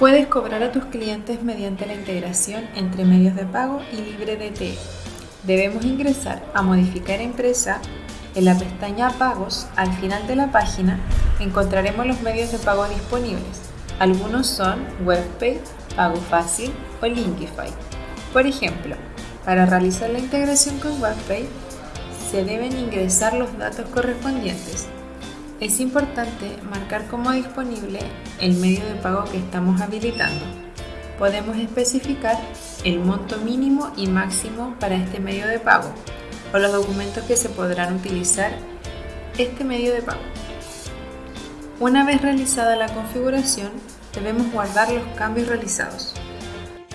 Puedes cobrar a tus clientes mediante la integración entre medios de pago y LibreDT. Debemos ingresar a Modificar empresa. En la pestaña Pagos, al final de la página, encontraremos los medios de pago disponibles. Algunos son WebPay, Pago Fácil o Linkify. Por ejemplo, para realizar la integración con WebPay, se deben ingresar los datos correspondientes, es importante marcar como disponible el medio de pago que estamos habilitando. Podemos especificar el monto mínimo y máximo para este medio de pago o los documentos que se podrán utilizar este medio de pago. Una vez realizada la configuración, debemos guardar los cambios realizados.